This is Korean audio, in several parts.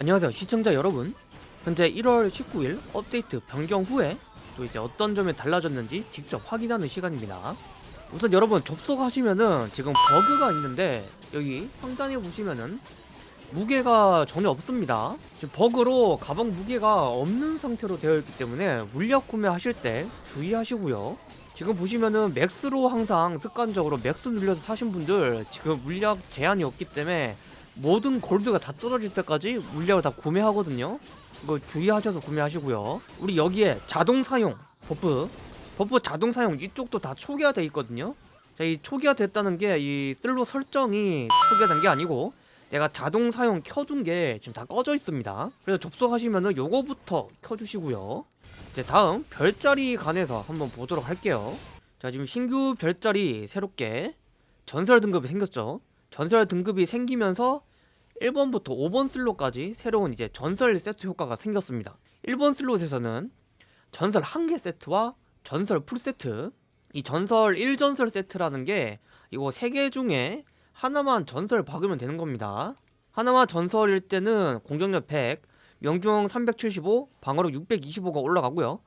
안녕하세요 시청자 여러분. 현재 1월 19일 업데이트 변경 후에 또 이제 어떤 점이 달라졌는지 직접 확인하는 시간입니다. 우선 여러분 접속하시면은 지금 버그가 있는데 여기 상단에 보시면은 무게가 전혀 없습니다. 지금 버그로 가방 무게가 없는 상태로 되어 있기 때문에 물약 구매하실 때 주의하시고요. 지금 보시면은 max로 항상 습관적으로 max 눌려서 사신 분들 지금 물약 제한이 없기 때문에 모든 골드가 다 떨어질 때까지 물약을 다 구매하거든요. 이거 주의하셔서 구매하시고요. 우리 여기에 자동 사용 buff. buff 자동 사용 이쪽도 다 초기화 돼 있거든요. 자 이 초기화 됐다는 게 이 슬롯 설정이 초기화 된 게 아니고 내가 자동 사용 켜둔 게 지금 다 꺼져 있습니다. 그래서 접속하시면은 요거부터 켜주시고요. 이제 다음 별자리 간에서 한번 보도록 할게요. 자 지금 신규 별자리 새롭게 전설 등급이 생겼죠. 전설 등급이 생기면서 1번부터 5번 슬롯까지 새로운 이제 전설 세트 효과가 생겼습니다. 1번 슬롯에서는 전설 한개 세트와 전설 풀 세트 이 전설 1전설 세트라는 게 이거 세개 중에 하나만 전설 박으면 되는 겁니다. 하나만 전설일 때는 공격력 100 명중 375 방어력 625가 올라가고요.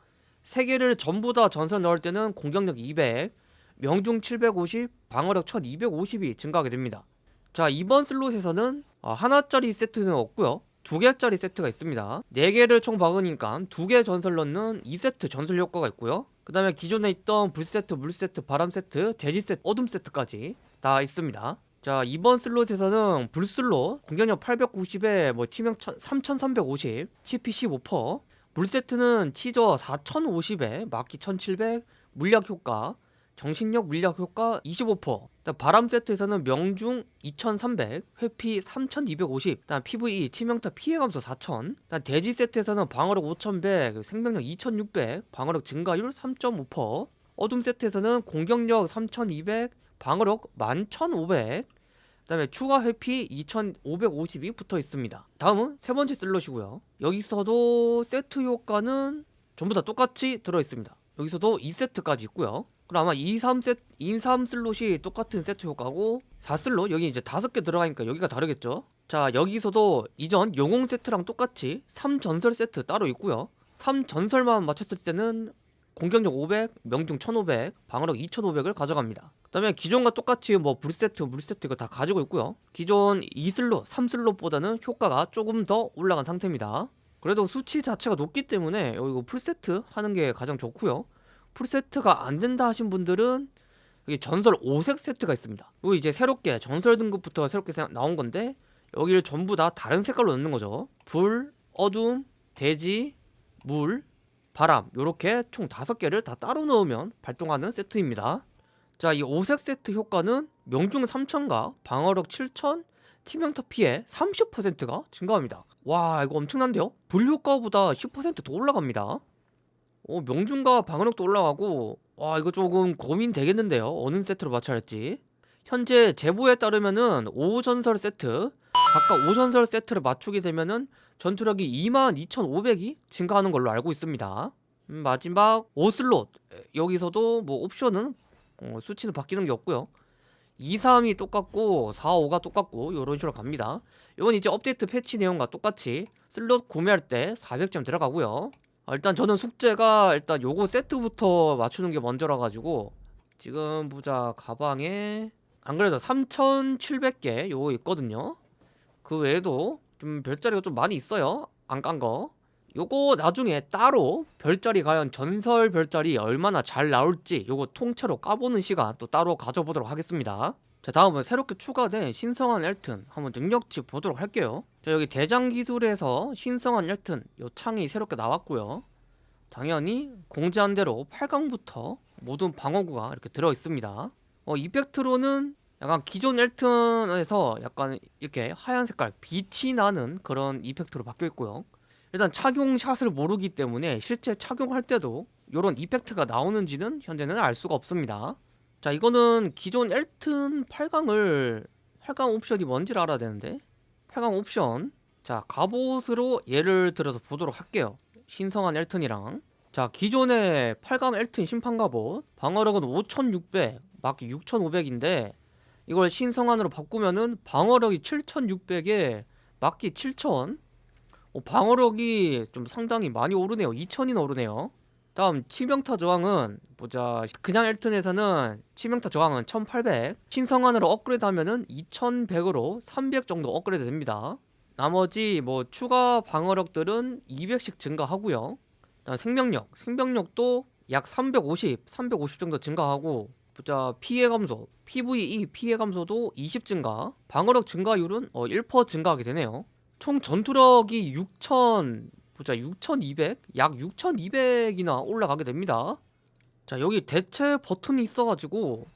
세 개를 전부 다 전설 넣을 때는 공격력 200 명중 750 방어력 1250이 증가하게 됩니다. 자 이번 슬롯에서는 어, 하나짜리 세트는 없고요. 두 개짜리 세트가 있습니다. 네 개를 총 박으니까 두 개 전설 넣는 2세트 전설 효과가 있고요. 그 다음에 기존에 있던 불 세트, 물 세트, 바람 세트, 돼지 세트, 어둠 세트까지 다 있습니다. 자 이번 슬롯에서는 불슬롯 공격력 890에 뭐 치명 3350 CP 15% 물세트는 치저 4050에 막기 1700 물약 효과 정신력 물약 효과 25% 바람 세트에서는 명중 2300 회피 3250 다음 PVE 치명타 피해 감소 4000 다음 돼지 세트에서는 방어력 5100 생명력 2600 방어력 증가율 3.5% 어둠 세트에서는 공격력 3200 방어력 11500 그 다음에 추가 회피 2550이 붙어 있습니다. 다음은 세 번째 슬롯이고요. 여기서도 세트 효과는 전부 다 똑같이 들어 있습니다. 여기서도 2세트까지 있고요. 그럼 아마 2, 3세 2, 3 슬롯이 똑같은 세트 효과고 4슬롯 여기 이제 5개 들어가니까 여기가 다르겠죠. 자, 여기서도 이전 영웅 세트랑 똑같이 3전설 세트 따로 있고요. 3전설만 맞췄을 때는 공격력 500, 명중 1500, 방어력 2500을 가져갑니다. 그 다음에 기존과 똑같이 뭐 불세트, 물세트 이거 다 가지고 있고요. 기존 2슬롯, 3슬롯보다는 효과가 조금 더 올라간 상태입니다. 그래도 수치 자체가 높기 때문에 이거 풀세트 하는 게 가장 좋고요. 풀세트가 안 된다 하신 분들은 여기 전설 5색 세트가 있습니다. 이거 이제 새롭게 전설 등급부터 새롭게 나온 건데 여기를 전부 다 다른 색깔로 넣는 거죠. 불, 어둠, 대지, 물, 바람 요렇게 총 5개를 다 따로 넣으면 발동하는 세트입니다 자 이 5색 세트 효과는 명중 3000과 방어력 7000 치명타 피해 30%가 증가합니다 와 이거 엄청난데요? 불 효과보다 10%더 올라갑니다 어, 명중과 방어력도 올라가고 와 이거 조금 고민 되겠는데요. 어느 세트로 맞춰야 할지. 현재 제보에 따르면은 5전설 세트 각각 5전설 세트를 맞추게 되면은 전투력이 22,500이 증가하는 걸로 알고 있습니다. 음, 마지막 5슬롯. 여기서도 뭐 옵션은 어, 수치는 바뀌는 게 없고요. 2, 3이 똑같고 4, 5가 똑같고 이런 식으로 갑니다. 이건 이제 업데이트 패치 내용과 똑같이 슬롯 구매할 때 400점 들어가고요 아, 일단 저는 숙제가 일단 요거 세트부터 맞추는 게 먼저라 가지고 지금 보자. 가방에 안 그래도 3700개 요거 있거든요. 그 외에도 좀 별자리가 좀 많이 있어요. 안 깐 거. 요거 나중에 따로 별자리 과연 전설 별자리 얼마나 잘 나올지 요거 통째로 까보는 시간 또 따로 가져보도록 하겠습니다 자 다음은 새롭게 추가된 신성한 엘튼 한번 능력치 보도록 할게요. 자 여기 대장 기술에서 신성한 엘튼 요 창이 새롭게 나왔고요. 당연히 공지한 대로 8강부터 모든 방어구가 이렇게 들어있습니다. 어 이펙트로는 약간 기존 엘튼에서 약간 이렇게 하얀 색깔 빛이 나는 그런 이펙트로 바뀌어 있고요. 일단 착용 샷을 모르기 때문에 실제 착용할 때도 이런 이펙트가 나오는지는 현재는 알 수가 없습니다 자 이거는 기존 엘튼 8강을 8강 옵션이 뭔지를 알아야 되는데. 8강 옵션. 자 갑옷으로 예를 들어서 보도록 할게요. 신성한 엘튼이랑. 자 기존의 8강 엘튼 심판 갑옷. 방어력은 5600 막기 6500인데 이걸 신성한으로 바꾸면은 방어력이 7600에 막기 7000 어, 방어력이 좀 상당히 많이 오르네요. 2000이나 오르네요 다음 치명타 저항은 보자. 그냥 엘튼에서는 치명타 저항은 1800 신성환으로 업그레이드 하면은 2100으로 300 정도 업그레이드 됩니다. 나머지 뭐 추가 방어력들은 200씩 증가하고요. 생명력. 생명력도 약 350, 350 정도 증가하고 보자. 피해 감소, PVE 피해 감소도 20 증가. 방어력 증가율은 어, 1% 증가하게 되네요. 총 전투력이 6000 보자. 6200? 약 6200이나 올라가게 됩니다. 자 여기 대체 버튼이 있어가지고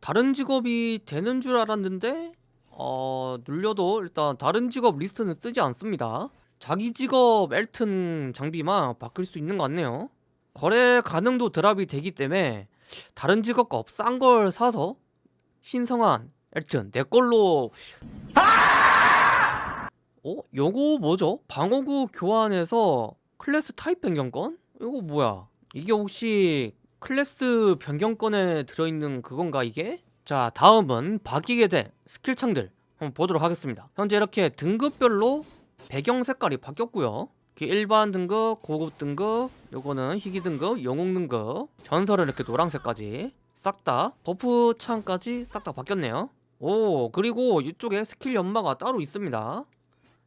다른 직업이 되는 줄 알았는데 어 눌려도 일단 다른 직업 리스트는 뜨지 않습니다. 자기 직업 엘튼 장비만 바꿀 수 있는 것 같네요. 거래 가능도 drop이 되기 때문에 다른 직업 거 싼 걸 사서 신성한 엘튼 내 걸로 어? 요거 뭐죠? 방어구 교환해서 클래스 타입 변경권? 이거 뭐야? 이게 혹시 클래스 변경권에 들어있는 그건가 이게? 자 다음은 바뀌게 된 스킬창들 한번 보도록 하겠습니다 현재 이렇게 등급별로 배경 색깔이 바뀌었고요 일반 등급, 고급 등급, 요거는 희귀 등급, 영웅 등급 전설은 이렇게 노란색까지 싹 다 buff 창까지 싹 다 바뀌었네요 오 그리고 이쪽에 스킬 연마가 따로 있습니다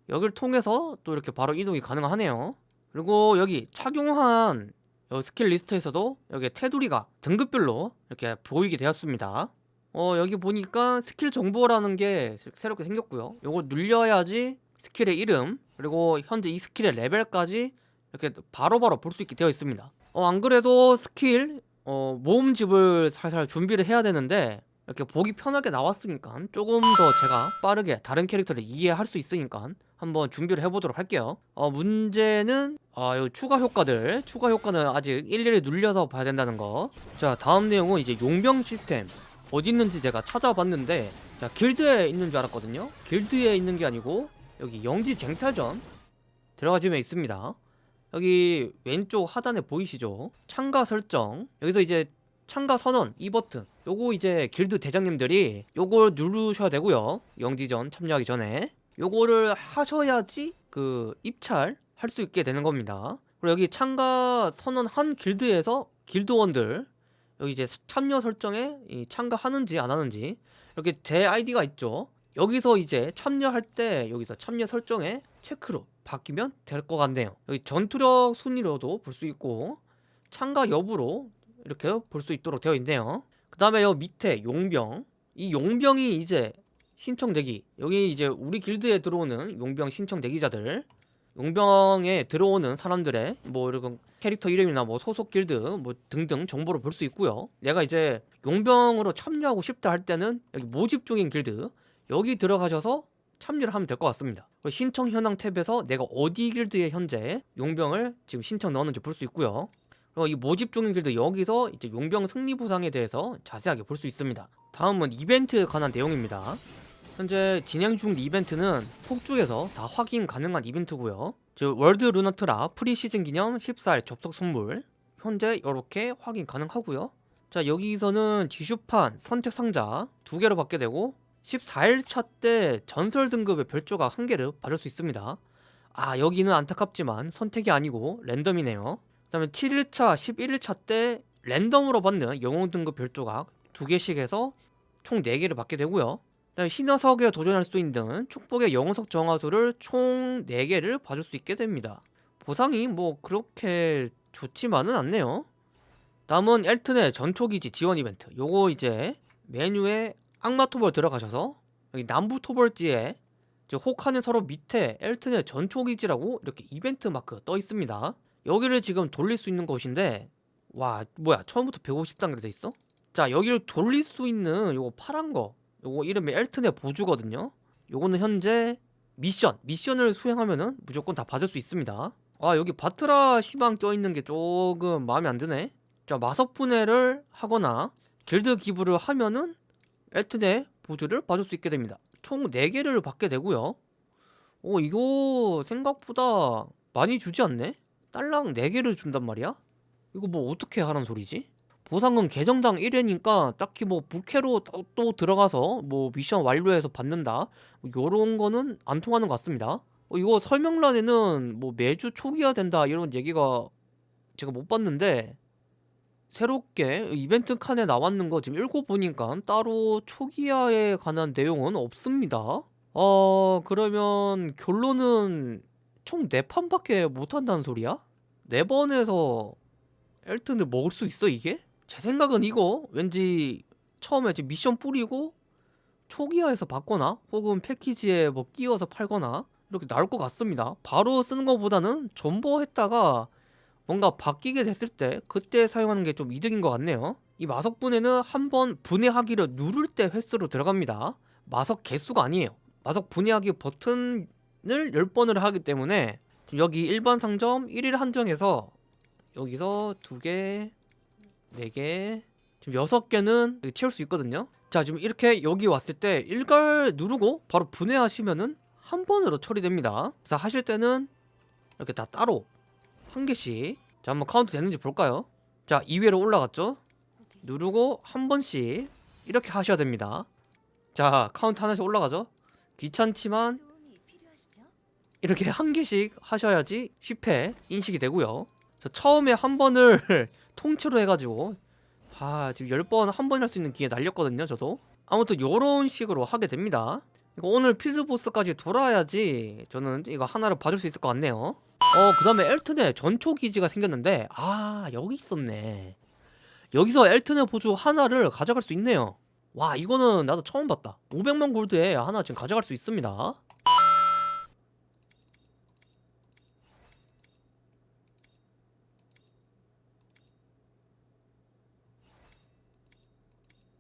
여기를 통해서 또 이렇게 바로 이동이 가능하네요. 그리고 여기 착용한 요 스킬 리스트에서도 여기 테두리가 등급별로 이렇게 보이게 되었습니다. 어 여기 보니까 스킬 정보라는 게 새롭게 생겼고요. 요거 눌려야지 스킬의 이름 그리고 현재 이 스킬의 레벨까지 이렇게 바로바로 볼 수 있게 되어 있습니다. 어 안그래도 스킬 어 모음집을 살살 준비를 해야 되는데 이렇게 보기 편하게 나왔으니까 조금 더 제가 빠르게 다른 캐릭터를 이해할 수 있으니까 한번 준비를 해보도록 할게요. 어 문제는 아 요 추가 효과들. 추가 효과는 아직 일일이 눌려서 봐야 된다는 거자 다음 내용은 이제 용병 시스템. 어디 있는지 제가 찾아봤는데 자 길드에 있는 줄 알았거든요. 길드에 있는 게 아니고 여기 영지 쟁탈전 들어가지면 있습니다. 여기 왼쪽 하단에 보이시죠? 참가 설정. 여기서 이제 참가 선언 이 버튼. 요거 이제 길드 대장님들이 요걸 누르셔야 되고요. 영지전 참여하기 전에. 요거를 하셔야지 그 입찰 할 수 있게 되는 겁니다. 그리고 여기 참가 선언 한 길드에서 길드원들 여기 이제 참여 설정에 이 참가하는지 안 하는지 이렇게 제 아이디가 있죠. 여기서 이제 참여할 때 여기서 참여 설정에 체크로 바뀌면 될 것 같네요. 여기 전투력 순위로도 볼 수 있고 참가 여부로 이렇게 볼 수 있도록 되어 있네요. 그 다음에 여 밑에 용병. 이 용병이 이제 신청 대기. 여기 이제 우리 길드에 들어오는 용병 신청 대기자들. 용병에 들어오는 사람들의 뭐 이런 캐릭터 이름이나 뭐 소속 길드 뭐 등등 정보를 볼 수 있고요. 내가 이제 용병으로 참여하고 싶다 할 때는 여기 모집 중인 길드. 여기 들어가셔서 참여를 하면 될 것 같습니다. 신청 현황 탭에서 내가 어디 길드에 현재 용병을 지금 신청 넣었는지 볼 수 있고요 이 모집 중인 길드 여기서 이제 용병 승리 보상에 대해서 자세하게 볼 수 있습니다. 다음은 이벤트에 관한 내용입니다. 현재 진행 중 이벤트는 폭죽에서 다 확인 가능한 이벤트고요. 즉 월드 루나트라 프리시즌 기념 14일 접속 선물. 현재 이렇게 확인 가능하고요. 자 여기서는 지슈판 선택 상자 두 개로 받게 되고 14일차 때 전설 등급의 별조각 한 개를 받을 수 있습니다. 아 여기는 안타깝지만 선택이 아니고 랜덤이네요 그 다음에 7일차 11일차 때 랜덤으로 받는 영웅 등급 별조각 두 개씩 해서 총 4개를 받게 되고요. 그다음에 신화석에 도전할 수 있는 축복의 영웅석 정화수를 총 4개를 받을 수 있게 됩니다. 보상이 뭐 그렇게 좋지만은 않네요. 다음은 엘튼의 전초기지 지원 이벤트. 요거 이제 메뉴에 악마 토벌 들어가셔서 여기 남부 토벌지에 혹하는 서로 밑에 엘튼의 전초기지라고 이렇게 이벤트 마크 떠 있습니다 여기를 지금 돌릴 수 있는 곳인데 와 뭐야 처음부터 150단계로 돼 있어? 자 여기를 돌릴 수 있는 요거 파란 거 요거 이름이 엘튼의 보주거든요. 요거는 현재 미션 미션을 수행하면은 무조건 다 받을 수 있습니다. 아 여기 바트라 희망 껴있는 게 조금 마음에 안 드네. 자 마석 분해를 하거나 길드 기부를 하면은 엘튼의 보주를 받을 수 있게 됩니다. 총 4개를 받게 되고요. 오 이거 생각보다 많이 주지 않네? 딸랑 4개를 준단 말이야? 이거 뭐 어떻게 하란 소리지? 보상금 계정당 1회니까 딱히 뭐 부캐로 또, 또 들어가서 뭐 미션 완료해서 받는다 뭐 요런 거는 안 통하는 것 같습니다 어, 이거 설명란에는 뭐 매주 초기화 된다 이런 얘기가 제가 못 봤는데 새롭게 이벤트 칸에 나왔는 거 지금 읽어보니까 따로 초기화에 관한 내용은 없습니다. 어 그러면 결론은 총 4판밖에 못한다는 소리야? 4번에서 엘튼을 먹을 수 있어 이게? 제 생각은 이거 왠지 처음에 미션 뿌리고 초기화해서 받거나 혹은 패키지에 뭐 끼워서 팔거나 이렇게 나올 것 같습니다. 바로 쓰는 것보다는 존버했다가 뭔가 바뀌게 됐을 때 그때 사용하는 게 좀 이득인 것 같네요. 이 마석 분해는 한번 분해하기를 누를 때 횟수로 들어갑니다. 마석 개수가 아니에요. 마석 분해하기 버튼을 10번을 하기 때문에 지금 여기 일반 상점 1일 한정에서 여기서 2개, 4개, 지금 6개는 채울 수 있거든요. 자, 지금 이렇게 여기 왔을 때 일괄 누르고 바로 분해하시면은 한 번으로 처리됩니다. 자, 하실 때는 이렇게 다 따로 한 개씩. 자, 한번 카운트 되는지 볼까요? 자, 2회로 올라갔죠? 누르고 한 번씩 이렇게 하셔야 됩니다. 자, 카운트 하나씩 올라가죠? 귀찮지만 이렇게 한 개씩 하셔야지 10회 인식이 되고요. 저 처음에 한 번을 통째로 해가지고 아 지금 10번 한 번 할 수 있는 기회 날렸거든요 저도. 아무튼 요런 식으로 하게 됩니다. 이거 오늘 필드보스까지 돌아야지 저는 이거 하나를 봐줄 수 있을 것 같네요. 어 그 다음에 엘튼에 전초 기지가 생겼는데 아 여기 있었네. 여기서 엘튼의 보조 하나를 가져갈 수 있네요. 와 이거는 나도 처음 봤다. 500만 골드에 하나 지금 가져갈 수 있습니다